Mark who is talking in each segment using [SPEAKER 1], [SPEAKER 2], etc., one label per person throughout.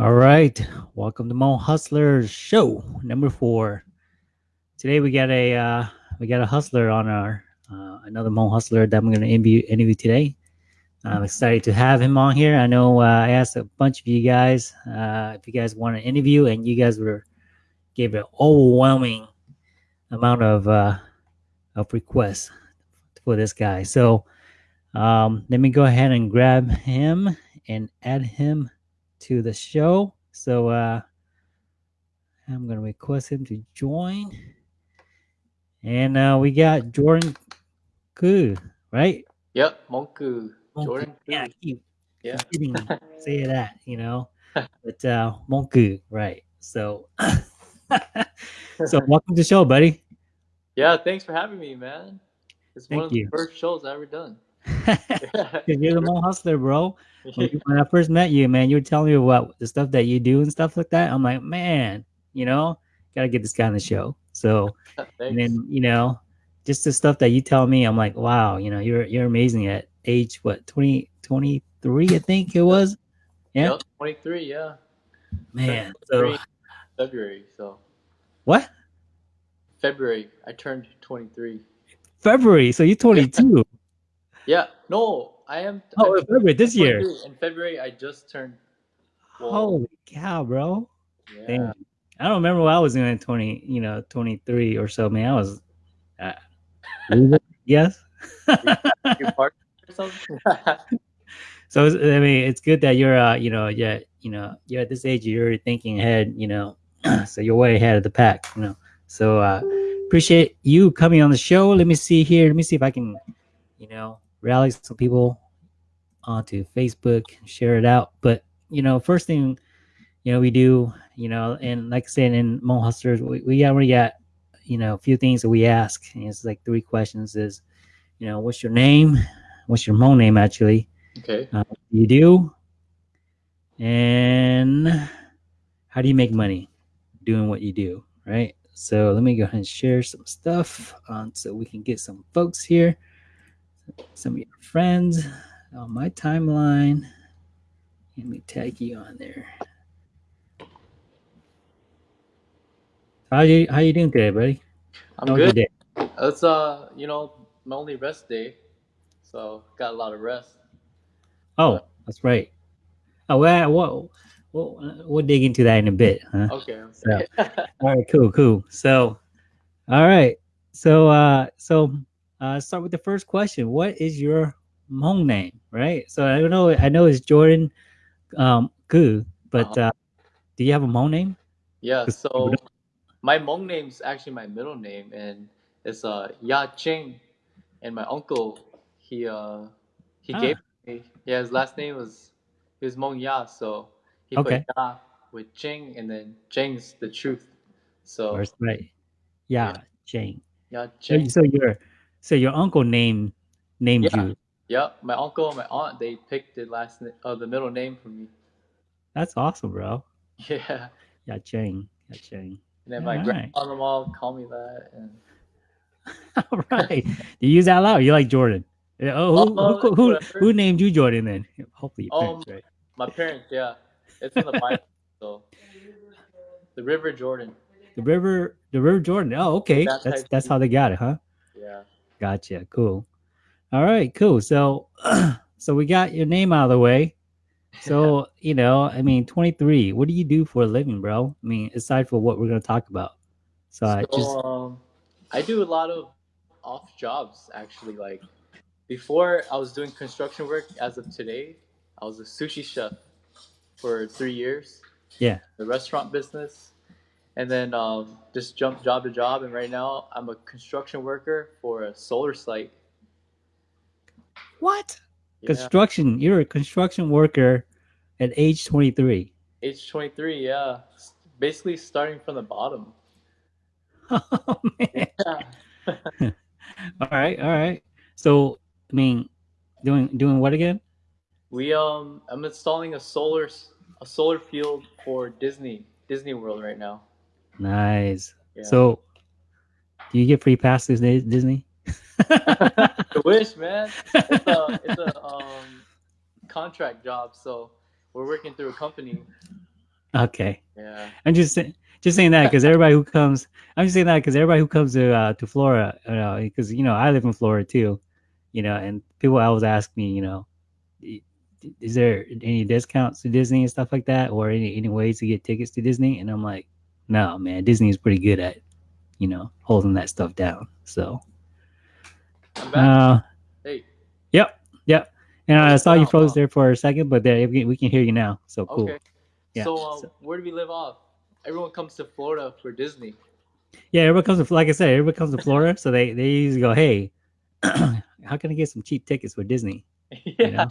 [SPEAKER 1] All right, welcome to Hmong Hustlers show number four. Today we got a uh, we got a hustler on our uh, another Hmong Hustler that I'm going to interview interview today. I'm excited to have him on here. I know uh, I asked a bunch of you guys uh, if you guys want an interview, and you guys were gave an overwhelming amount of uh, of requests for this guy. So um, let me go ahead and grab him and add him to the show. So uh, I'm going to request him to join. And uh, we got Jordan Koo, right?
[SPEAKER 2] Yep, Monku. Jordan
[SPEAKER 1] Yeah, keep
[SPEAKER 2] Yeah.
[SPEAKER 1] say that, you know. But uh Monku, right. So so welcome to the show, buddy.
[SPEAKER 2] Yeah, thanks for having me, man. It's one
[SPEAKER 1] Thank
[SPEAKER 2] of the first shows I've ever done.
[SPEAKER 1] You're the Hmong Hustler, bro. When, I first met you, man, you were telling me about the stuff that you do and stuff like that. I'm like, man, you know, gotta get this guy on the show. So and then you know just the stuff that you tell me i'm like wow you know you're you're amazing at age what 20 23 i think it was yeah
[SPEAKER 2] Yep, 23, yeah.
[SPEAKER 1] man so
[SPEAKER 2] February, so
[SPEAKER 1] what
[SPEAKER 2] February, I turned 23.
[SPEAKER 1] february so you're 22
[SPEAKER 2] Yeah, no, I am.
[SPEAKER 1] oh
[SPEAKER 2] I'm
[SPEAKER 1] february this year
[SPEAKER 2] In February, I just turned. Well,
[SPEAKER 1] holy cow bro
[SPEAKER 2] yeah.
[SPEAKER 1] Damn. i don't remember what i was doing at 20 you know 23 or so man i was uh, yes
[SPEAKER 2] You part or something?
[SPEAKER 1] so I mean, it's good that you're, uh, you know, yeah, you know, you're at this age, you're thinking ahead, you know, so you're way ahead of the pack, you know. So uh, appreciate you coming on the show. Let me see here. Let me see if I can, you know, rally some people onto Facebook, and share it out. But you know, first thing, you know, we do, you know, and like I said in Hmong Hustlers, we, we already got, you know, a few things that we ask. And it's like three questions: is, you know, what's your name? What's your Hmong name actually?
[SPEAKER 2] okay.
[SPEAKER 1] uh, you do and how do you make money doing what you do right so let me go ahead and share some stuff on so we can get some folks here some of your friends on my timeline let me tag you on there how you how you doing today buddy
[SPEAKER 2] I'm
[SPEAKER 1] how
[SPEAKER 2] good. It's uh, you know, my only rest day, so got a lot of rest.
[SPEAKER 1] oh that's right oh well we'll, we'll, we'll dig into that in a bit huh
[SPEAKER 2] Okay.
[SPEAKER 1] So- All right, cool, cool. So, all right. So, uh, so, uh, start with the first question. What is your Hmong name? Right. So I don't know. I know it's Jordan, um, Gu, but uh, do you have a Hmong name?
[SPEAKER 2] Yeah. so my Hmong is actually my middle name, and it's uh Ya Ching, and my uncle he uh he
[SPEAKER 1] Ah.
[SPEAKER 2] gave me yeah his last name was he was Hmong Ya, so he
[SPEAKER 1] Okay.
[SPEAKER 2] put Ya with Ching, and then Ching's the truth, so
[SPEAKER 1] That's right. Yeah,
[SPEAKER 2] Yeah.
[SPEAKER 1] Chang.
[SPEAKER 2] Ya
[SPEAKER 1] So,
[SPEAKER 2] Ching.
[SPEAKER 1] so your, so your uncle named named
[SPEAKER 2] Yeah.
[SPEAKER 1] you.
[SPEAKER 2] Yep, my uncle and my aunt they picked the last uh, the middle name for me.
[SPEAKER 1] That's awesome, bro.
[SPEAKER 2] Yeah,
[SPEAKER 1] Yeah, Chang. Yeah, Chang.
[SPEAKER 2] and then my
[SPEAKER 1] Alright.
[SPEAKER 2] grandpa and them all call me that, and
[SPEAKER 1] All right. Do you use that loud? You like Jordan? Yeah, Oh, who,
[SPEAKER 2] Oh,
[SPEAKER 1] who, who, who named you Jordan then? Hopefully, your
[SPEAKER 2] Um,
[SPEAKER 1] right?
[SPEAKER 2] my parents, yeah, it's in the Bible, so the River Jordan.
[SPEAKER 1] The river, the river Jordan. Oh, okay.
[SPEAKER 2] That
[SPEAKER 1] That's that's how they got it, huh?
[SPEAKER 2] Yeah.
[SPEAKER 1] Gotcha. Cool. All right. Cool. So, so we got your name out of the way. So you know, I mean, twenty three. What do you do for a living, bro? I mean, aside from what we're gonna talk about. So, I just
[SPEAKER 2] um, I do a lot of off jobs actually. Like before, I was doing construction work. As of today, I was a sushi chef for three years.
[SPEAKER 1] Yeah.
[SPEAKER 2] The restaurant business, and then um, just jumped job to job. And right now, I'm a construction worker for a solar site.
[SPEAKER 1] what
[SPEAKER 2] Yeah.
[SPEAKER 1] construction? You're a construction worker at age twenty three.
[SPEAKER 2] Age 23. Yeah. Basically, starting from the bottom.
[SPEAKER 1] Oh man.
[SPEAKER 2] Yeah.
[SPEAKER 1] All right. All right. So, I mean, doing doing what again?
[SPEAKER 2] We um, I'm installing a solar a solar field for Disney Disney World right now.
[SPEAKER 1] Nice.
[SPEAKER 2] Yeah.
[SPEAKER 1] So, do you get free passes to Disney?
[SPEAKER 2] I wish, man. It's a it's a um contract job, so we're working through a company.
[SPEAKER 1] Okay.
[SPEAKER 2] Yeah.
[SPEAKER 1] I'm just saying, just saying that because everybody who comes, I'm just saying that because everybody who comes to uh, to Florida, you know, because you know I live in Florida too, you know, and people always ask me, you know, is there any discounts to Disney and stuff like that, or any any ways to get tickets to Disney? And I'm like, no, man, Disney is pretty good at, you know, holding that stuff down. So,
[SPEAKER 2] I'm back.
[SPEAKER 1] uh,
[SPEAKER 2] hey.
[SPEAKER 1] yep, yep. And I saw you froze
[SPEAKER 2] wow.
[SPEAKER 1] there for a second, but there we can, we can hear you now. So cool.
[SPEAKER 2] Okay.
[SPEAKER 1] Yeah,
[SPEAKER 2] So, uh,
[SPEAKER 1] so-
[SPEAKER 2] where do we live off? Everyone comes to Florida for Disney.
[SPEAKER 1] Yeah, everyone comes to like I said, everybody comes to Florida, so they they usually go, hey, how can I get some cheap tickets for Disney?
[SPEAKER 2] yeah.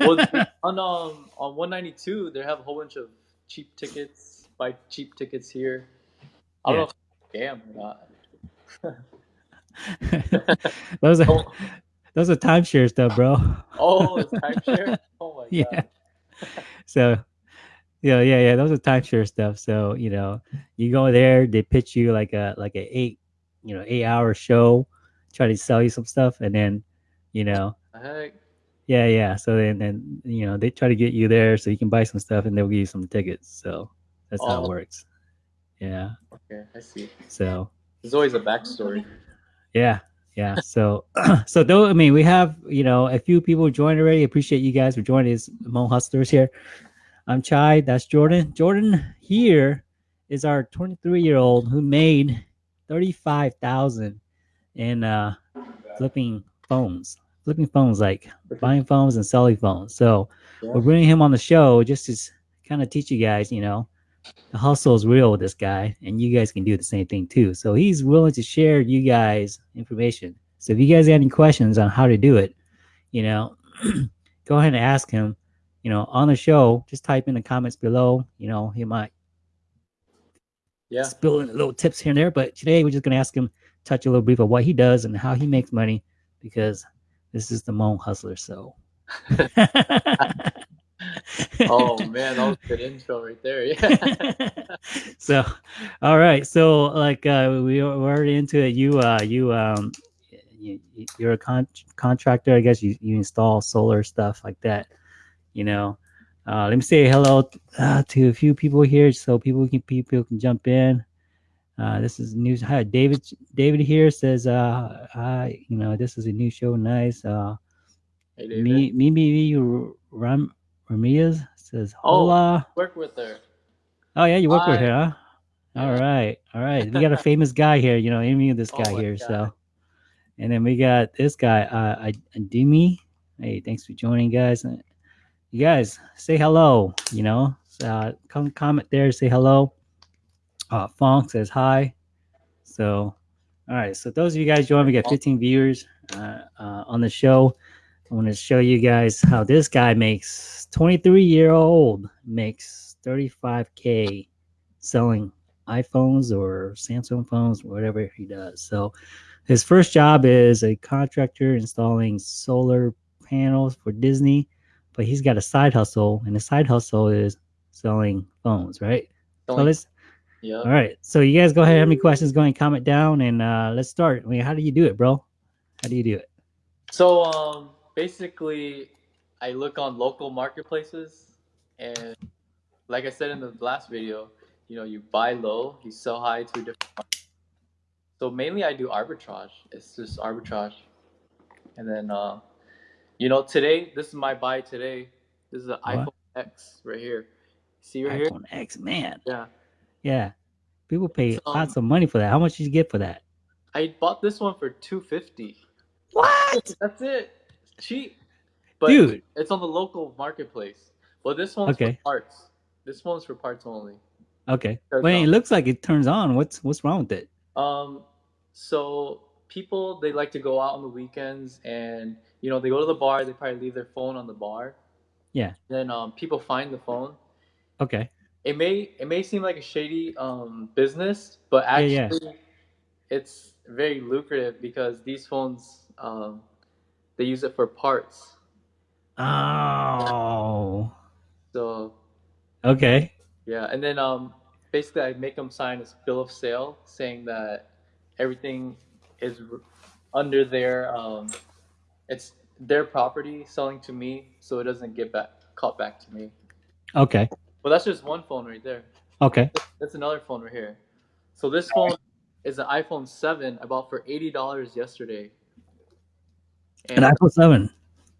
[SPEAKER 1] You know?
[SPEAKER 2] well, on um on 192, they have a whole bunch of cheap tickets. Buy cheap tickets here. I don't know if scam or not.
[SPEAKER 1] those are
[SPEAKER 2] Oh,
[SPEAKER 1] those are timeshare stuff, bro.
[SPEAKER 2] oh it's timeshare. Oh my
[SPEAKER 1] Yeah.
[SPEAKER 2] god.
[SPEAKER 1] So yeah, yeah, yeah. Those are timeshare stuff. So you know, you go there, they pitch you like a like a eight, you know, eight hour show, try to sell you some stuff, and then, you know,
[SPEAKER 2] heck.
[SPEAKER 1] yeah, yeah. So then, then you know, they try to get you there so you can buy some stuff, and they'll give you some tickets. So that's how
[SPEAKER 2] Oh.
[SPEAKER 1] it works. Yeah.
[SPEAKER 2] Okay, I see.
[SPEAKER 1] So
[SPEAKER 2] There's always a backstory.
[SPEAKER 1] Yeah, yeah. So, so though I mean, we have you know a few people joined already. Appreciate you guys for joining us, Hmong Hustlers here. I'm Chai. That's Jordan. Jordan here is our 23 year old who made 35,000 in uh, flipping phones, flipping phones like buying phones and selling phones. So
[SPEAKER 2] Yeah.
[SPEAKER 1] we're bringing him on the show just to kind of teach you guys, you know, the hustle is real with this guy, and you guys can do the same thing too. So he's willing to share you guys information. So if you guys have any questions on how to do it, you know, go ahead and ask him. You know, on the show, just type in the comments below. You know, he might
[SPEAKER 2] Yeah.
[SPEAKER 1] spill in little tips here and there. But today we're just gonna ask him touch a little brief of what he does and how he makes money because this is the Hmong Hustler. So.
[SPEAKER 2] Oh man, that was a good intro right there. Yeah.
[SPEAKER 1] so all right so like uh we we're already into it you uh you um you, you're a con- contractor i guess you, you install solar stuff like that you know uh let me say hello uh, to a few people here so people can people can jump in uh this is news hi david david here says uh hi you know this is a new show nice uh
[SPEAKER 2] Hey, David.
[SPEAKER 1] me me me you, ram ramirez says
[SPEAKER 2] Oh.
[SPEAKER 1] hola
[SPEAKER 2] Work with her.
[SPEAKER 1] Oh yeah, you work with her, huh? All right, all right. We got a famous guy here, you know, interview this
[SPEAKER 2] Oh
[SPEAKER 1] guy
[SPEAKER 2] my
[SPEAKER 1] here.
[SPEAKER 2] God.
[SPEAKER 1] So, and then we got this guy, uh, I- Dimi. Hey, thanks for joining, guys. Uh, You guys say hello. You know, uh, come comment there, say hello. Uh, Fong says hi. So, all right. So those of you guys join, we got 15 viewers uh, uh, on the show. I want to show you guys how this guy makes 23 year old makes 35k selling iPhones or Samsung phones, whatever he does. So his first job is a contractor installing solar panels for Disney, but he's got a side hustle, and the side hustle is selling phones, right? So let's
[SPEAKER 2] yeah.
[SPEAKER 1] all right. So you guys go ahead, have any questions, go ahead and comment down and uh let's start. I mean, how do you do it, bro? How do you do it?
[SPEAKER 2] So um, basically, I look on local marketplaces, and like I said in the last video, you know, you buy low, you sell high to a different. market. So mainly, I do arbitrage. It's just arbitrage, and then uh, you know, today this is my buy today. This is an iPhone X right here. See right here?
[SPEAKER 1] iPhone X, man.
[SPEAKER 2] Yeah.
[SPEAKER 1] Yeah. People pay
[SPEAKER 2] So-
[SPEAKER 1] lots of money for that. How much did you get for that?
[SPEAKER 2] I bought this one for two fifty.
[SPEAKER 1] What?
[SPEAKER 2] That's it. Cheap. But
[SPEAKER 1] Dude.
[SPEAKER 2] it's on the local marketplace. Well, this one's
[SPEAKER 1] Okay.
[SPEAKER 2] for parts. This one's for parts only.
[SPEAKER 1] Okay.
[SPEAKER 2] Turns
[SPEAKER 1] Well, it looks like it turns on. What's what's wrong with it?
[SPEAKER 2] Um, so people they like to go out on the weekends and you know they go to the bar. They probably leave their phone on the bar.
[SPEAKER 1] Yeah.
[SPEAKER 2] Then um, people find the phone.
[SPEAKER 1] Okay.
[SPEAKER 2] It may it may seem like a shady um business, but
[SPEAKER 1] Yeah,
[SPEAKER 2] actually
[SPEAKER 1] yeah.
[SPEAKER 2] it's very lucrative because these phones um they use it for parts.
[SPEAKER 1] Oh.
[SPEAKER 2] So
[SPEAKER 1] Okay.
[SPEAKER 2] Yeah, and then um, basically I make them sign this bill of sale saying that everything is under their um, it's their property selling to me, so it doesn't get back caught back to me.
[SPEAKER 1] Okay.
[SPEAKER 2] Well, that's just one phone right there.
[SPEAKER 1] Okay.
[SPEAKER 2] That's another phone right here. So this phone is an iPhone 7 I bought for eighty dollars yesterday.
[SPEAKER 1] An iPhone seven,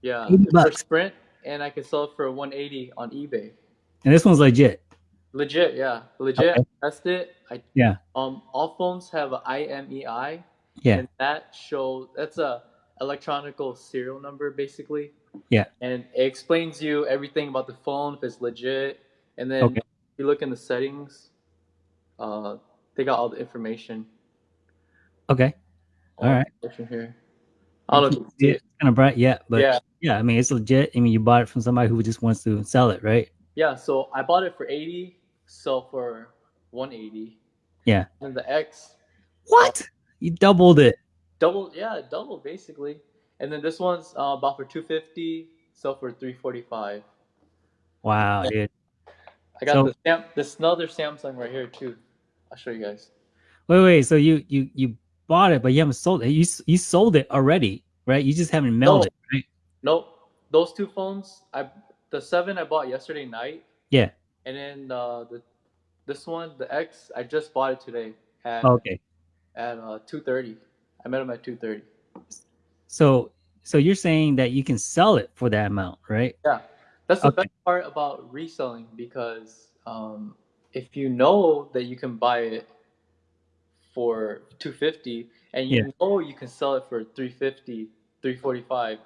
[SPEAKER 2] yeah,
[SPEAKER 1] 80
[SPEAKER 2] it's for. Sprint, and I can sell it for one eighty on eBay.
[SPEAKER 1] and this one's legit.
[SPEAKER 2] Legit, yeah, legit.
[SPEAKER 1] Okay.
[SPEAKER 2] I tested it. I
[SPEAKER 1] Yeah.
[SPEAKER 2] um all phones have an IMEI,
[SPEAKER 1] Yeah.
[SPEAKER 2] and that shows that's a electronical serial number basically.
[SPEAKER 1] Yeah.
[SPEAKER 2] And it explains you everything about the phone if it's legit, and then
[SPEAKER 1] Okay.
[SPEAKER 2] if you look in the settings, uh, they got all the information.
[SPEAKER 1] Okay.
[SPEAKER 2] all
[SPEAKER 1] All right.
[SPEAKER 2] information here. I don't know if you see
[SPEAKER 1] Yeah,
[SPEAKER 2] it.
[SPEAKER 1] it's kind of bright, yeah, but yeah.
[SPEAKER 2] yeah,
[SPEAKER 1] I mean, it's legit. I mean, you bought it from somebody who just wants to sell it, right?
[SPEAKER 2] yeah. So I bought it for eighty, sell for one eighty.
[SPEAKER 1] Yeah.
[SPEAKER 2] And the X
[SPEAKER 1] What? You doubled it.
[SPEAKER 2] double, yeah, double basically. And then this one's uh, bought for two fifty, sell for three forty five.
[SPEAKER 1] Wow, dude.
[SPEAKER 2] I got
[SPEAKER 1] So-
[SPEAKER 2] the Sam, this another Samsung right here too. I'll show you guys.
[SPEAKER 1] Wait, wait. So you you you bought it, but you haven't sold it. You you sold it already, right? You just haven't mailed
[SPEAKER 2] No.
[SPEAKER 1] it, right?
[SPEAKER 2] Nope, those two phones. I the seven I bought yesterday night,
[SPEAKER 1] Yeah.
[SPEAKER 2] and then uh, the this one, the X, I just bought it today at
[SPEAKER 1] Okay.
[SPEAKER 2] at uh, two thirty. I met him at two thirty.
[SPEAKER 1] So so you're saying that you can sell it for that amount, right?
[SPEAKER 2] Yeah, that's the
[SPEAKER 1] Okay.
[SPEAKER 2] best part about reselling because um, if you know that you can buy it for 250 and you
[SPEAKER 1] Yeah.
[SPEAKER 2] know you can sell it for 350 345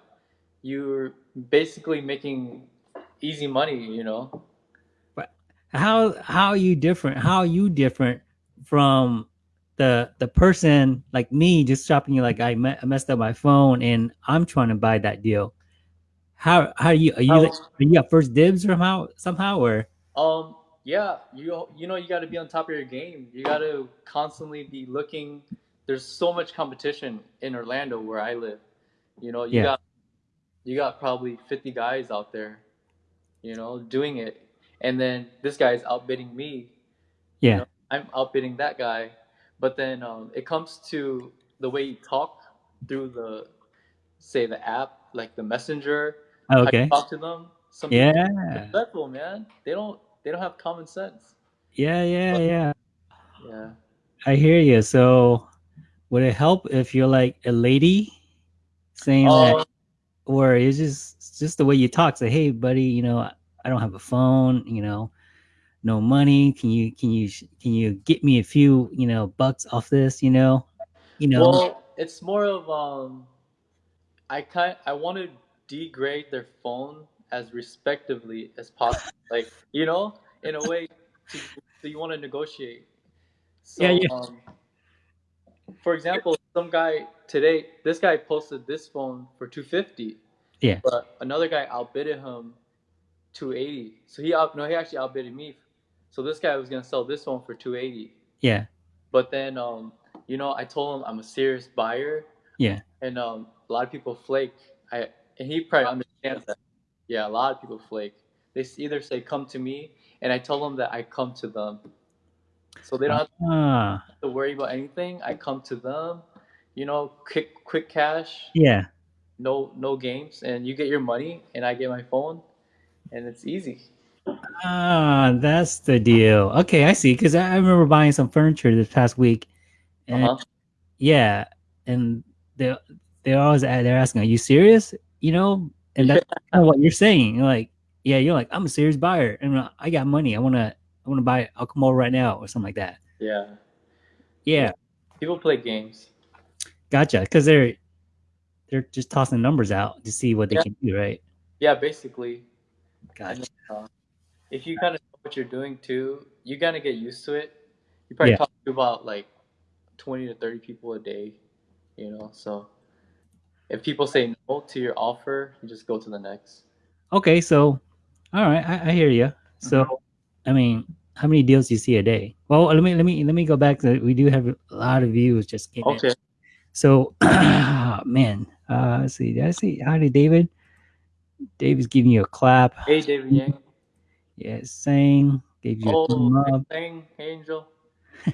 [SPEAKER 2] you're basically making easy money you know but
[SPEAKER 1] How how are you different? How are you different from the the person like me just shopping you like I, me- I messed up my phone and I'm trying to buy that deal. How how are you are you
[SPEAKER 2] How-
[SPEAKER 1] like, are you got first dibs somehow somehow or
[SPEAKER 2] um yeah you you know you got to be on top of your game you got to constantly be looking there's so much competition in Orlando where I live you know you
[SPEAKER 1] Yeah.
[SPEAKER 2] got you got probably 50 guys out there you know doing it and then this guy's outbidding me
[SPEAKER 1] yeah
[SPEAKER 2] know, I'm outbidding that guy. But then um, it comes to the way you talk through the, say, the app, like the messenger. you
[SPEAKER 1] okay
[SPEAKER 2] talk to them. Some
[SPEAKER 1] yeah
[SPEAKER 2] disrespectful, man. They don't. They don't have common sense.
[SPEAKER 1] yeah yeah yeah
[SPEAKER 2] Yeah.
[SPEAKER 1] I hear you. So would it help if you're like a lady saying that
[SPEAKER 2] Um,
[SPEAKER 1] or it's just it's just the way you talk say hey buddy you know i don't have a phone you know no money can you can you can you get me a few you know bucks off this you know you know
[SPEAKER 2] well, it's more of um, I kind. I want to degrade their phone as respectively as possible. like you know, in a way, to, so you want to negotiate. So,
[SPEAKER 1] Yeah, yeah.
[SPEAKER 2] Um, for example, some guy today, this guy posted this phone for two fifty.
[SPEAKER 1] Yeah.
[SPEAKER 2] But another guy outbidded him two eighty. So he out no, he actually outbidded me. So this guy was gonna sell this phone for two eighty.
[SPEAKER 1] yeah
[SPEAKER 2] But then, um, you know, I told him I'm a serious buyer,
[SPEAKER 1] yeah
[SPEAKER 2] and um, a lot of people flake. I and he probably understands that. Yeah, a lot of people flake. They either say come to me, and I tell them that I come to them, so they don't have
[SPEAKER 1] ah
[SPEAKER 2] to worry about anything. I come to them, you know, quick quick cash,
[SPEAKER 1] yeah
[SPEAKER 2] no no games, and you get your money, and I get my phone, and it's easy.
[SPEAKER 1] ah that's the deal okay i see because I, remember buying some furniture this past week and
[SPEAKER 2] Uh-huh.
[SPEAKER 1] yeah and they they're always they're asking are you serious you know and that's kind of what you're saying you're like yeah you're like i'm a serious buyer and i got money i want to i want to buy it i'll come over right now or something like that
[SPEAKER 2] Yeah,
[SPEAKER 1] yeah
[SPEAKER 2] people play games.
[SPEAKER 1] gotcha because they're they're just tossing numbers out to see what they
[SPEAKER 2] Yeah.
[SPEAKER 1] can do right
[SPEAKER 2] Yeah, basically.
[SPEAKER 1] Gotcha
[SPEAKER 2] then, uh, if you kind of know what you're doing too, you gotta get used to it. You probably
[SPEAKER 1] Yeah.
[SPEAKER 2] talk to about like twenty to thirty people a day, you know. So if people say no to your offer, you just go to the next.
[SPEAKER 1] okay so all right i, I hear you so
[SPEAKER 2] Mhm.
[SPEAKER 1] i mean how many deals do you see a day well let me let me let me go back to we do have a lot of views just came in.
[SPEAKER 2] Okay.
[SPEAKER 1] So, man, uh, let's see. Did I see? Howdy, David. David's giving you a clap.
[SPEAKER 2] Hey, David Yang.
[SPEAKER 1] Yeah, saying gave you a
[SPEAKER 2] Oh,
[SPEAKER 1] thumb up.
[SPEAKER 2] hey, Angel.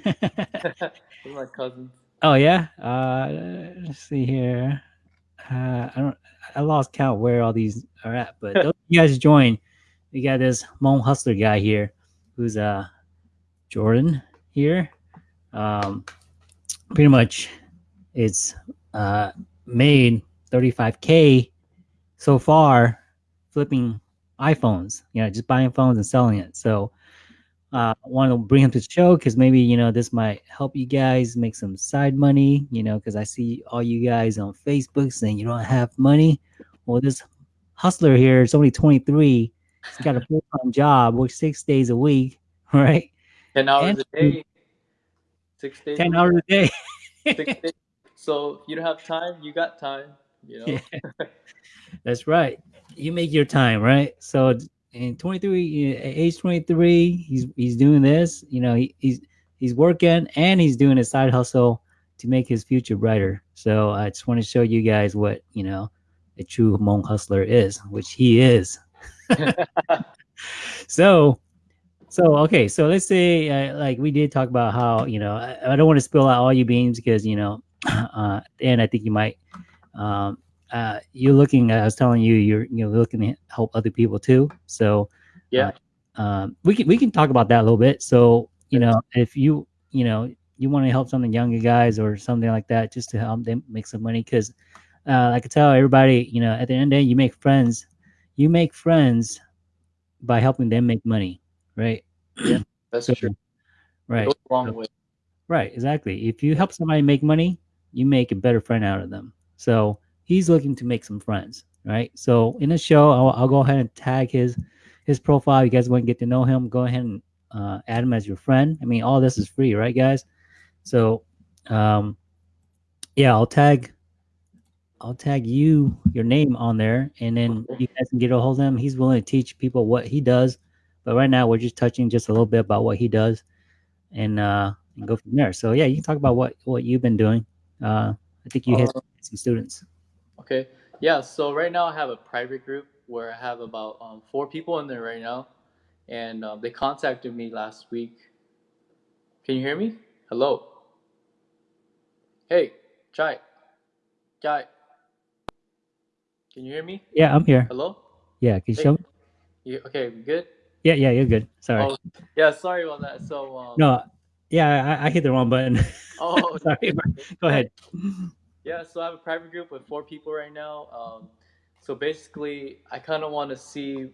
[SPEAKER 2] My cousins.
[SPEAKER 1] oh yeah. Uh, let's see here. Uh, I don't. I lost count where all these are at, but those you guys join. we got this Hmong hustler guy here, who's uh Jordan here. Um, pretty much, it's uh made 35k so far flipping iPhones. You know, just buying phones and selling it. So uh, I want to bring him to the show because maybe you know this might help you guys make some side money. You know, because I see all you guys on Facebook saying you don't have money. Well, this hustler here is only 23. He's got a full time job, works six days a week, right?
[SPEAKER 2] Ten hours
[SPEAKER 1] And-
[SPEAKER 2] a day, six days.
[SPEAKER 1] 10 hours a day.
[SPEAKER 2] six days. So you don't have time, you got time. You know.
[SPEAKER 1] Yeah. That's right. You make your time, right? So in 23, age 23, he's he's doing this. You know, he, he's he's working and he's doing a side hustle to make his future brighter. So I just want to show you guys what you know a true Hmong hustler is, which he is. so so okay so let's say uh, like we did talk about how you know i, I don't want to spill out all your beans because you know uh and i think you might um uh you're looking i was telling you you're you're looking to help other people too so
[SPEAKER 2] yeah.
[SPEAKER 1] um we can we can talk about that a little bit so you know if you you know you want to help some of the younger guys or something like that just to help them make some money because uh, I could tell everybody, you know, at the end of the day, you make friends. You make friends by helping them make money, right?
[SPEAKER 2] Yeah, that's
[SPEAKER 1] So,
[SPEAKER 2] true.
[SPEAKER 1] Right, right, exactly. If you help somebody make money, you make a better friend out of them. So he's looking to make some friends, right? So in the show, I'll, I'll go ahead and tag his his profile. You guys want to get to know him? Go ahead and uh, add him as your friend. I mean, all this is free, right, guys? So, um, yeah, I'll tag I'll tag you your name on there, and then you guys can get a hold of him. He's willing to teach people what he does, but right now we're just touching just a little bit about what he does, and uh, and go from there. So yeah, you can talk about what what you've been doing. Uh, I think you hit
[SPEAKER 2] Uh,
[SPEAKER 1] some students.
[SPEAKER 2] Okay. Yeah. So right now I have a private group where I have about um, four people in there right now, and um, they contacted me last week. Can you hear me? Hello. Hey, Chai. Chai. Can you hear me?
[SPEAKER 1] Yeah, I'm here.
[SPEAKER 2] Hello.
[SPEAKER 1] Yeah, can you
[SPEAKER 2] Hey.
[SPEAKER 1] show me?
[SPEAKER 2] You, okay. Good?
[SPEAKER 1] Yeah, yeah, you're good. Sorry.
[SPEAKER 2] Oh, yeah. Sorry about that. So um,
[SPEAKER 1] No, yeah, I, I hit the wrong button.
[SPEAKER 2] Oh,
[SPEAKER 1] sorry. Go ahead.
[SPEAKER 2] Yeah, so I have a private group with four people right now. Um, so basically, I kind of want to see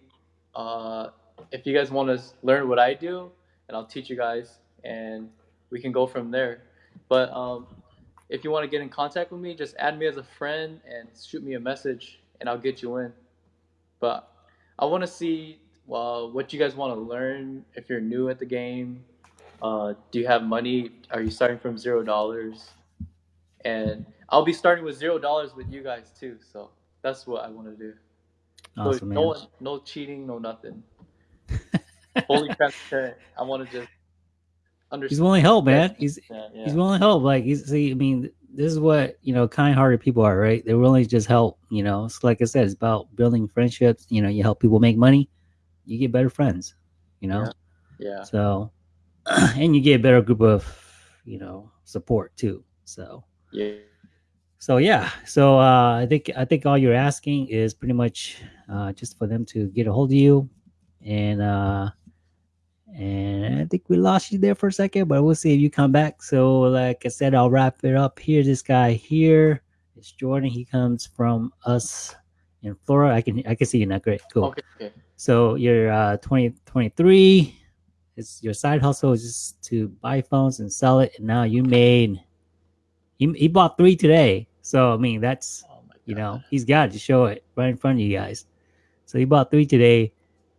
[SPEAKER 2] uh, if you guys want to learn what I do, and I'll teach you guys, and we can go from there. But um, if you want to get in contact with me, just add me as a friend and shoot me a message, and I'll get you in. But I want to see uh, what you guys want to learn. If you're new at the game, uh, do you have money? Are you starting from zero dollars? And I'll be starting with zero dollars with you guys too. So that's what I want to do. So no one, no cheating, no nothing. Fully transparent. I want to just understand.
[SPEAKER 1] He's willing to help, man. He's
[SPEAKER 2] Yeah, yeah.
[SPEAKER 1] he's willing to help. Like he's see, I mean, this is what you know, kind-hearted people are, right? They're willing to just help. You know, it's like I said, it's about building friendships. You know, you help people make money, you get better friends. You know,
[SPEAKER 2] yeah.
[SPEAKER 1] so and you get a better group of you know support too. So
[SPEAKER 2] Yeah.
[SPEAKER 1] so yeah, so uh, I think I think all you're asking is pretty much uh, just for them to get a hold of you, and uh, and I think we lost you there for a second, but we'll see if you come back. So like I said, I'll wrap it up here. This guy here is Jordan. He comes from us in Florida. I can I can see you now. Great, cool.
[SPEAKER 2] Okay. Okay.
[SPEAKER 1] So you're uh, 20, 23. It's your side hustle is just to buy phones and sell it, and now you made. He, he bought three today, so I mean that's
[SPEAKER 2] Oh my
[SPEAKER 1] you know he's got to show it right in front of you guys. So he bought three today,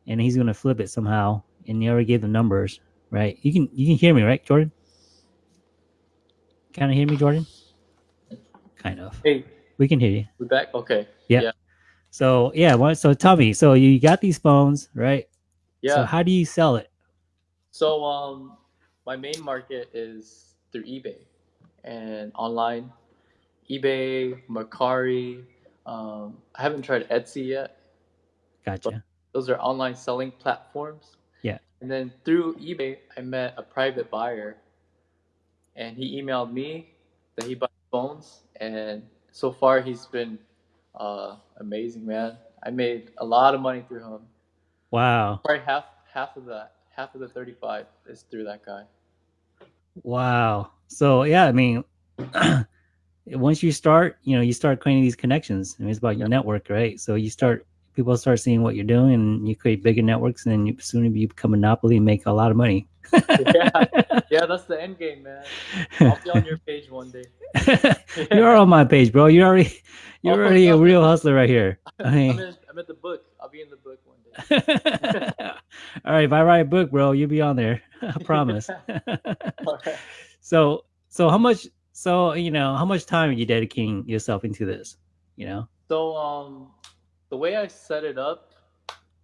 [SPEAKER 1] and he's gonna flip it somehow. And you already gave the numbers, right? You can you can hear me, right, Jordan? Kind of hear me, Jordan? Kind of.
[SPEAKER 2] Hey,
[SPEAKER 1] We can hear you.
[SPEAKER 2] We're back. Okay.
[SPEAKER 1] Yeah.
[SPEAKER 2] Yeah.
[SPEAKER 1] So yeah, what, so tell me. So you got these phones, right?
[SPEAKER 2] Yeah.
[SPEAKER 1] So how do you sell it?
[SPEAKER 2] So um, my main market is through eBay and online. eBay, Mercari. Um, I haven't tried Etsy yet.
[SPEAKER 1] Gotcha.
[SPEAKER 2] Those are online selling platforms.
[SPEAKER 1] Yeah.
[SPEAKER 2] And then through eBay, I met a private buyer, and he emailed me that he buys phones, and so far he's been uh, amazing, man. I made a lot of money through him.
[SPEAKER 1] Wow.
[SPEAKER 2] Probably half half of that, half of the 35 is through that guy.
[SPEAKER 1] Wow. So yeah, I mean, once you start, you know, you start creating these connections. I mean, it's about your network, right? So you start, people start seeing what you're doing, and you create bigger networks, and then you soon you become a monopoly and make a lot of money.
[SPEAKER 2] yeah, yeah, that's the end game, man. I'll be on your page one day.
[SPEAKER 1] you're on my page, bro. You're already, you're already a real hustler right here. I
[SPEAKER 2] I'm
[SPEAKER 1] mean,
[SPEAKER 2] in, I'm at the book. I'll be in the book one.
[SPEAKER 1] All right, if I write a book, bro, you'll be on there. I promise.
[SPEAKER 2] Alright.
[SPEAKER 1] so, so how much? So you know, how much time are you dedicating yourself into this? You know.
[SPEAKER 2] So um, the way I set it up,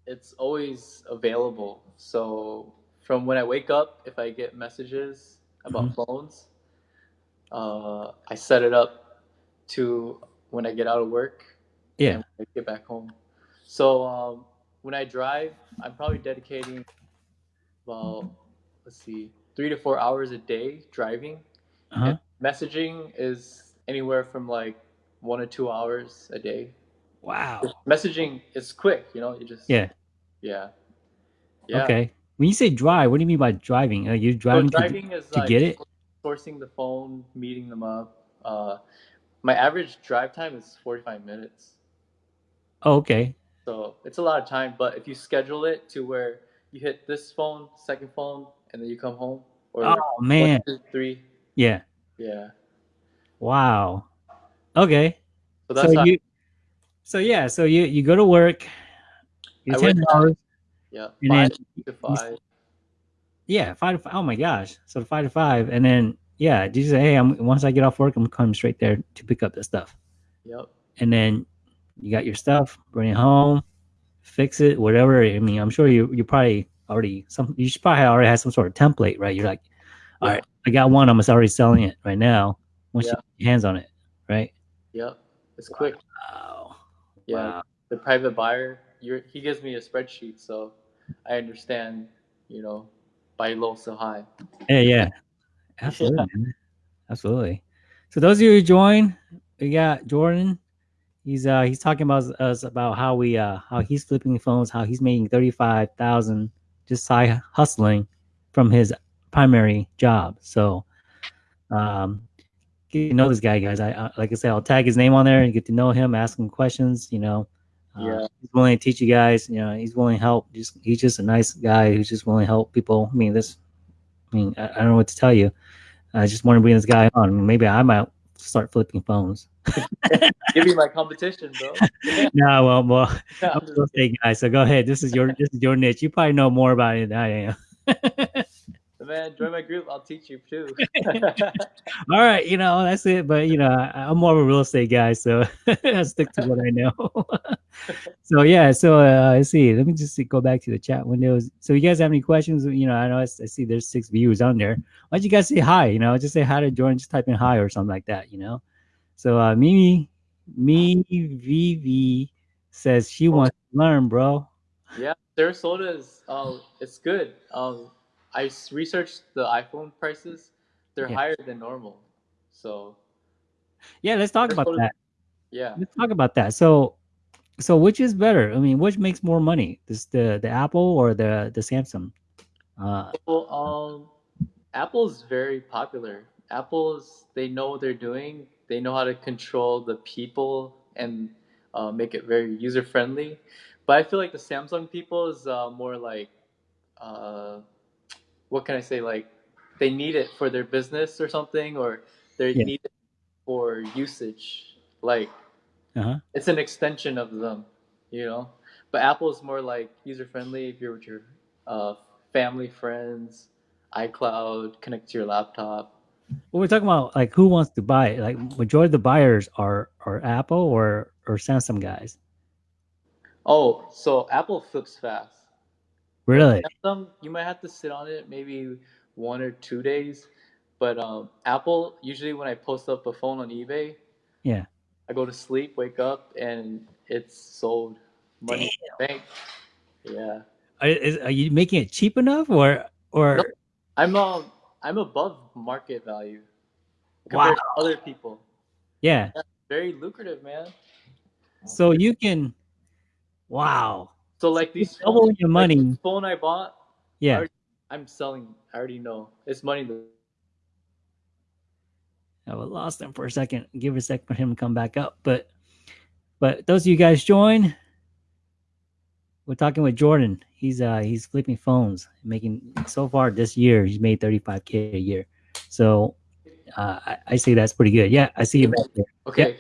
[SPEAKER 2] it's always available. So from when I wake up, if I get messages about
[SPEAKER 1] Mhm.
[SPEAKER 2] phones, uh, I set it up to when I get out of work
[SPEAKER 1] Yeah.
[SPEAKER 2] I get back home. So um, when I drive, I'm probably dedicating about let's see, three to four hours a day driving.
[SPEAKER 1] Uh-huh.
[SPEAKER 2] Messaging is anywhere from like one to two hours a day.
[SPEAKER 1] Wow.
[SPEAKER 2] Messaging is quick, you know. You just
[SPEAKER 1] Yeah.
[SPEAKER 2] yeah, yeah.
[SPEAKER 1] Okay. When you say drive, what do you mean by driving? Are you
[SPEAKER 2] So
[SPEAKER 1] driving to,
[SPEAKER 2] is
[SPEAKER 1] to
[SPEAKER 2] like
[SPEAKER 1] get it?
[SPEAKER 2] sourcing the phone, meeting them up. Uh, my average drive time is 45 minutes.
[SPEAKER 1] Oh, okay.
[SPEAKER 2] So it's a lot of time, but if you schedule it to where you hit this phone, second phone, and then you come home, or
[SPEAKER 1] Oh
[SPEAKER 2] one,
[SPEAKER 1] man.
[SPEAKER 2] two, three,
[SPEAKER 1] Yeah.
[SPEAKER 2] yeah.
[SPEAKER 1] Wow. Okay.
[SPEAKER 2] So
[SPEAKER 1] So
[SPEAKER 2] that's how,
[SPEAKER 1] you. So yeah. So you you go to work. You ten hours.
[SPEAKER 2] yeah, five to five.
[SPEAKER 1] yeah, five to five. Oh my gosh. So five to five, and then yeah, do you say, hey, I'm once I get off work, I'm coming straight there to pick up the stuff,
[SPEAKER 2] Yep.
[SPEAKER 1] and then you got your stuff, bring it home, fix it, whatever. I mean, I'm sure you you probably already some you should probably already have some sort of template, right? You're like, all
[SPEAKER 2] Yeah.
[SPEAKER 1] right, I got one. I'm already selling it right now. Once you
[SPEAKER 2] Yeah.
[SPEAKER 1] get your hands on it, right?
[SPEAKER 2] Yep. It's quick.
[SPEAKER 1] Wow.
[SPEAKER 2] Yeah.
[SPEAKER 1] Wow.
[SPEAKER 2] The private buyer, you're, he gives me a spreadsheet, so I understand. You know, buy low, sell high.
[SPEAKER 1] Yeah, yeah. Absolutely. man. Absolutely. So those of you who join, we got Jordan. He's uh he's talking about us about how we uh how he's flipping phones, how he's making thirty five thousand just side hustling from his primary job. So um get to know this guy, guys. I, I like I said, I'll tag his name on there and get to know him, ask him questions. You know, uh,
[SPEAKER 2] Yeah.
[SPEAKER 1] he's willing to teach you guys. You know, he's willing to help. Just he's just a nice guy who's just willing to help people. I mean, this. I mean, I, I don't know what to tell you. I just want to bring this guy on. Maybe I might start flipping phones.
[SPEAKER 2] Give me my competition, bro.
[SPEAKER 1] no, well, well,
[SPEAKER 2] I'm
[SPEAKER 1] I'm
[SPEAKER 2] just
[SPEAKER 1] real guys. So go ahead. This is your this is your niche. You probably know more about it than I am.
[SPEAKER 2] Man, join my group. I'll teach you too.
[SPEAKER 1] All right, you know that's it. But you know, I, I'm more of a real estate guy, so I stick to what I know. so yeah, so uh, let's see. Let me just see, go back to the chat windows. So you guys have any questions? You know, I know I see there's six viewers on there. Why don't you guys say hi? You know, just say hi to Jordan. Just type in hi or something like that. You know. So uh, Mimi, me Vivi says she wants to learn, bro.
[SPEAKER 2] yeah, Sarasota is um, it's good. Um, I researched the iPhone prices. They're
[SPEAKER 1] Yeah.
[SPEAKER 2] higher than normal. So
[SPEAKER 1] Yeah, let's talk about
[SPEAKER 2] Sarasota-
[SPEAKER 1] that.
[SPEAKER 2] yeah,
[SPEAKER 1] Let's talk about that. So, so which is better? I mean, which makes more money? This the the Apple or the the Samsung? Uh,
[SPEAKER 2] well, um, Apple's very popular. Apple's they know what they're doing. They know how to control the people and uh, make it very user friendly. But I feel like the Samsung people is uh, more like, uh, what can I say? Like they need it for their business or something, or they
[SPEAKER 1] Yeah.
[SPEAKER 2] need it for usage. Like
[SPEAKER 1] uh-huh.
[SPEAKER 2] it's an extension of them, you know. But Apple is more like user friendly. If you're with your uh, family, friends, iCloud, connect to your laptop.
[SPEAKER 1] Well, we're talking about like who wants to buy it. Like majority of the buyers are are Apple or or Samsung guys.
[SPEAKER 2] Oh, so Apple flips fast.
[SPEAKER 1] Really?
[SPEAKER 2] Samsung, you might have to sit on it maybe one or two days. But um, Apple, usually when I post up a phone on eBay,
[SPEAKER 1] Yeah.
[SPEAKER 2] I go to sleep, wake up, and it's sold. Money bank. Yeah.
[SPEAKER 1] Are, is, are you making it cheap enough or or
[SPEAKER 2] Nope. I'm um I'm above market value
[SPEAKER 1] wow?
[SPEAKER 2] compared to other people.
[SPEAKER 1] Yeah.
[SPEAKER 2] Very lucrative, man.
[SPEAKER 1] So you can, wow.
[SPEAKER 2] So like these
[SPEAKER 1] double
[SPEAKER 2] phones,
[SPEAKER 1] your
[SPEAKER 2] like
[SPEAKER 1] money.
[SPEAKER 2] this phone I bought,
[SPEAKER 1] Yeah.
[SPEAKER 2] already- I'm selling. I already know it's money.
[SPEAKER 1] I lost him for a second. Give a sec for him to come back up. But but those of you guys join. We're talking with Jordan. He's uh he's flipping phones, making so far this year he's made 35k a year. So uh, I, I say that's pretty good. Yeah, I see you back there.
[SPEAKER 2] okay.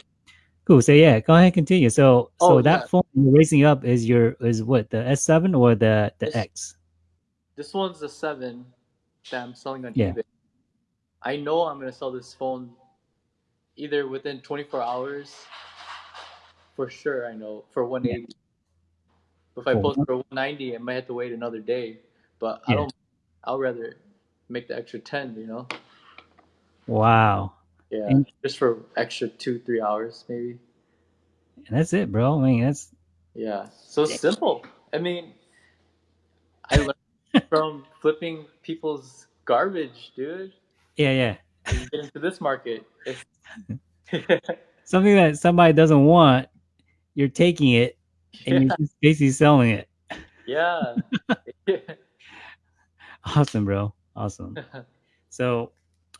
[SPEAKER 1] Cool. So yeah, go ahead, and continue. So so
[SPEAKER 2] Oh,
[SPEAKER 1] that
[SPEAKER 2] yeah.
[SPEAKER 1] phone you're raising up is your is what the S7 or the the
[SPEAKER 2] It's-
[SPEAKER 1] X?
[SPEAKER 2] This one's the seven that I'm selling on
[SPEAKER 1] Yeah.
[SPEAKER 2] eBay. I know I'm gonna sell this phone either within 24 hours. For sure, I know for 180. If I post for 190, I might have to wait another day. But I don't. I'll rather make the extra 10. You know.
[SPEAKER 1] Wow.
[SPEAKER 2] Yeah.
[SPEAKER 1] And-
[SPEAKER 2] just for extra two, three hours, maybe.
[SPEAKER 1] And that's it, bro. I mean, that's
[SPEAKER 2] Yeah. So simple. I mean, I learned from flipping people's garbage, dude.
[SPEAKER 1] yeah, yeah.
[SPEAKER 2] And you get into this market.
[SPEAKER 1] Something that somebody doesn't want, you're taking it and
[SPEAKER 2] yeah.
[SPEAKER 1] you're just basically selling it.
[SPEAKER 2] yeah.
[SPEAKER 1] Awesome, bro. Awesome. So,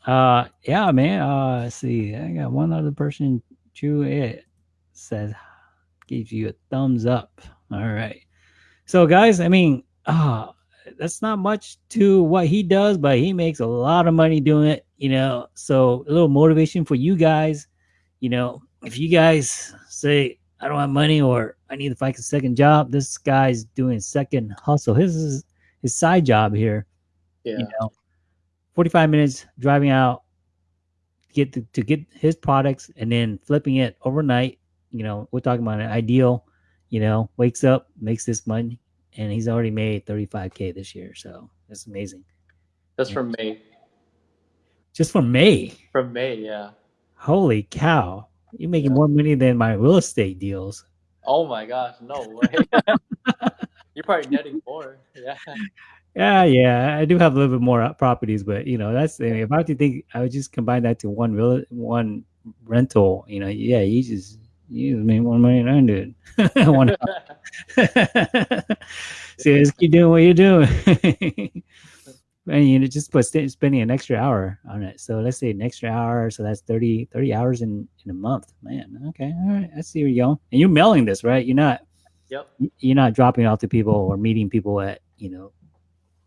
[SPEAKER 1] uh, yeah, man. Uh, see. I got one other person. Drew it says gives you a thumbs up. All right. So, guys, I mean, uh, that's not much to what he does, but he makes a lot of money doing it. You know, so a little motivation for you guys. You know, if you guys say I don't have money or I need to find a second job, this guy's doing second hustle. His is his side job here
[SPEAKER 2] yeah.
[SPEAKER 1] you know 45 minutes driving out to get to, to get his products and then flipping it overnight you know we're talking about an ideal you know wakes up makes this money and he's already made 35k this year so that's amazing
[SPEAKER 2] That's from May.
[SPEAKER 1] just from may
[SPEAKER 2] From May, yeah.
[SPEAKER 1] holy cow you're making
[SPEAKER 2] Yeah.
[SPEAKER 1] more money than my real estate deals
[SPEAKER 2] Oh my gosh, no way. You're probably netting more. Yeah.
[SPEAKER 1] yeah yeah i do have a little bit more uh, properties but you know that's if i have to think i would just combine that to one real one rental you know yeah you just you just made more money than i did one See, just keep doing what you're doing. and you know, just put st- spending an extra hour on it. So let's say an extra hour. So that's 30, 30 hours in, in a month. Man, okay. All right. I see where you're going. And you're mailing this, right? You're not
[SPEAKER 2] Yep.
[SPEAKER 1] you're not dropping off to people or meeting people at, you know,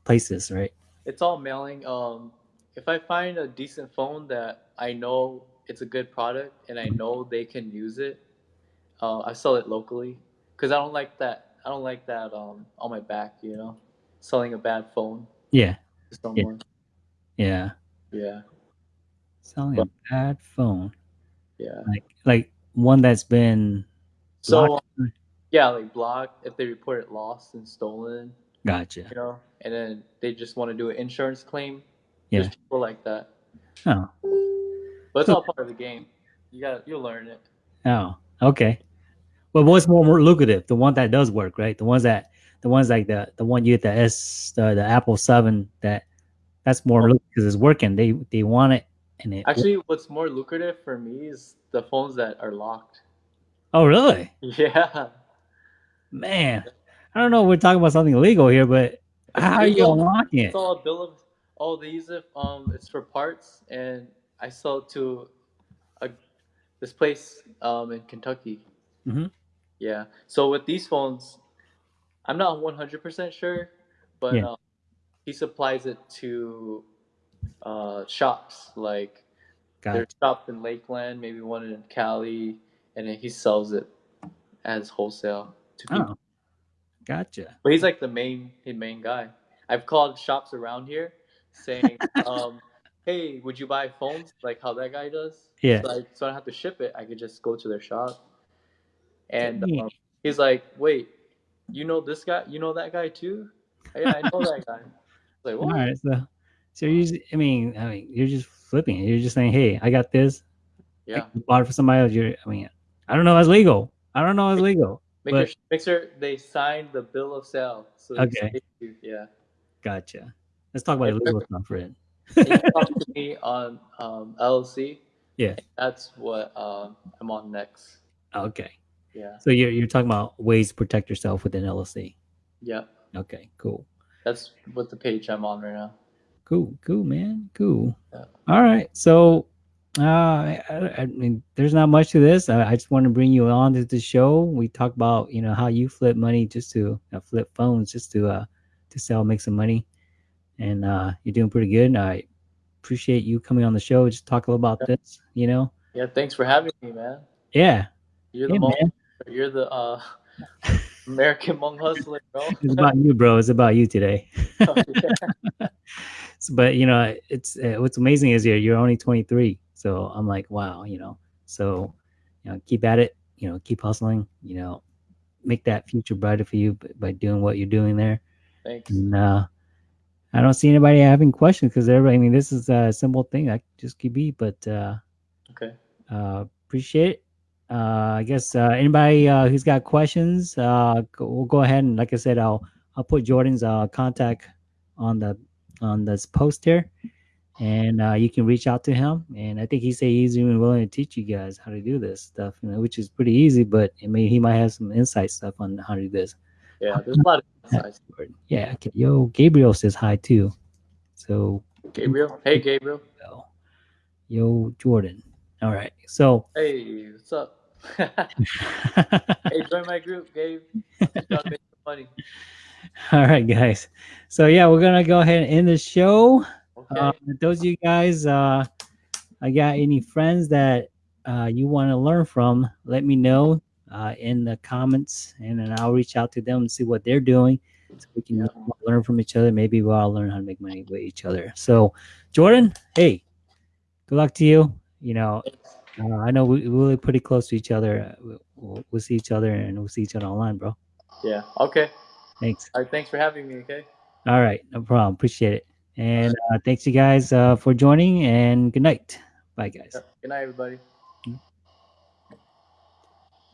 [SPEAKER 1] places, right?
[SPEAKER 2] It's all mailing. Um, if I find a decent phone that I know it's a good product and I know they can use it, uh, I sell it locally because I don't like that. I don't like that um, on my back. You know, selling a bad phone
[SPEAKER 1] Yeah.
[SPEAKER 2] someone.
[SPEAKER 1] Yeah.
[SPEAKER 2] Yeah,
[SPEAKER 1] Selling a bad phone.
[SPEAKER 2] yeah.
[SPEAKER 1] Like like one that's been
[SPEAKER 2] So
[SPEAKER 1] blocked.
[SPEAKER 2] yeah, like blocked if they report it lost and stolen.
[SPEAKER 1] Gotcha.
[SPEAKER 2] You know, and then they just want to do an insurance claim.
[SPEAKER 1] Yeah.
[SPEAKER 2] There's people like that,
[SPEAKER 1] Oh.
[SPEAKER 2] but it's all part of the game. You got you'll learn it.
[SPEAKER 1] Oh, okay. Well, what's more, more lucrative? The one that does work, right? The ones that, the ones like the the one you get the S, the, the Apple Seven, that that's more because it's working. They they want it, and it.
[SPEAKER 2] Actually, what's more lucrative for me is the phones that are locked.
[SPEAKER 1] oh, really?
[SPEAKER 2] Yeah.
[SPEAKER 1] Man, I don't know. We're talking about something illegal here, but how are you unlocking it?
[SPEAKER 2] It's all a bill of oh use it um it's for parts and I sell it to a this place um in Kentucky.
[SPEAKER 1] Mhm.
[SPEAKER 2] Yeah. So with these phones, I'm not 100% sure, but
[SPEAKER 1] Yeah.
[SPEAKER 2] um, he supplies it to uh shops like there's
[SPEAKER 1] Gotcha.
[SPEAKER 2] shops in Lakeland, maybe one in Cali, and then he sells it as wholesale to people.
[SPEAKER 1] Oh, gotcha.
[SPEAKER 2] But he's like the main the main guy. I've called shops around here saying, um, "Hey, would you buy phones like how that guy does?"
[SPEAKER 1] Yeah.
[SPEAKER 2] So I, so I don't have to ship it. I could just go to their shop. And um, he's like, "Wait, you know this guy? You know that guy too?" Yeah, I know that guy. Like,
[SPEAKER 1] All right. So, so you're just, I mean, I mean, you're just flipping it. You're just saying, hey, I got this.
[SPEAKER 2] Yeah.
[SPEAKER 1] You bought it for somebody else. You're, I mean, I don't know. It's legal. I don't know. It's legal.
[SPEAKER 2] Make,
[SPEAKER 1] But-
[SPEAKER 2] sure, they sign the bill of sale. So
[SPEAKER 1] Okay.
[SPEAKER 2] yeah.
[SPEAKER 1] Gotcha. Let's talk about illegal stuff, Fred.
[SPEAKER 2] And you talk to me on um, LLC.
[SPEAKER 1] Yeah.
[SPEAKER 2] That's what um, I'm on next.
[SPEAKER 1] Okay.
[SPEAKER 2] Yeah.
[SPEAKER 1] So you're you're talking about ways to protect yourself within LLC.
[SPEAKER 2] Yeah,
[SPEAKER 1] Okay, cool.
[SPEAKER 2] that's what the page I'm on right now.
[SPEAKER 1] Cool, cool, man. Cool.
[SPEAKER 2] Yeah.
[SPEAKER 1] All right. So, uh, I, I- mean, there's not much to this. I, I just want to bring you on to the show. We talk about, you know, how you flip money just to uh, flip phones just to, uh, to sell, make some money. And, uh, you're doing pretty good. I appreciate you coming on the show. Just talk a little about this, you know?
[SPEAKER 2] Yeah, thanks for having me, man.
[SPEAKER 1] Yeah.
[SPEAKER 2] You're the
[SPEAKER 1] Yeah,
[SPEAKER 2] Hmong, you're the uh, American Hmong hustler, bro.
[SPEAKER 1] It's about you, bro. It's about you today.
[SPEAKER 2] Yeah.
[SPEAKER 1] So, but you know, it's uh, what's amazing is you're you're only 23. So I'm like, wow, you know. So, you know, keep at it. You know, keep hustling. You know, make that future brighter for you by, doing what you're doing there.
[SPEAKER 2] Thanks.
[SPEAKER 1] And uh, I don't see anybody having questions because everybody. I mean, this is a simple thing. I just keep be, but uh,
[SPEAKER 2] Okay.
[SPEAKER 1] uh, appreciate it. Uh, I guess uh, anybody uh, who's got questions, uh, we'll go ahead and like I said, I'll I'll put Jordan's uh, contact on the on this post here, and uh, you can reach out to him. And I think he said he's even willing to teach you guys how to do this stuff, you know, which is pretty easy. But I mean, he might have some insight stuff on how to do this.
[SPEAKER 2] Yeah, there's a lot of insights.
[SPEAKER 1] Yeah. Okay. Yo, Gabriel says hi too. So
[SPEAKER 2] Gabriel. Hey, Gabriel.
[SPEAKER 1] yo, Jordan. All right. So.
[SPEAKER 2] Hey, what's up? hey, join my group, Gabe. Make some money.
[SPEAKER 1] All right, guys. So yeah, we're gonna go ahead and end the show.
[SPEAKER 2] Okay.
[SPEAKER 1] Uh, those of you guys, uh, I got any friends that uh, you want to learn from? Let me know uh, in the comments, and then I'll reach out to them and see what they're doing, so we can learn from each other. Maybe we'll all learn how to make money with each other. So, Jordan, hey, good luck to you. You know, uh, I know we, we're really pretty close to each other. We'll, we'll see each other, and we'll see each other online, bro.
[SPEAKER 2] yeah. Okay.
[SPEAKER 1] Thanks.
[SPEAKER 2] All right. Thanks for having me. Okay.
[SPEAKER 1] All right, no problem. Appreciate it. And uh, thanks you guys uh, for joining. And good night. Bye, guys.
[SPEAKER 2] Good night, everybody.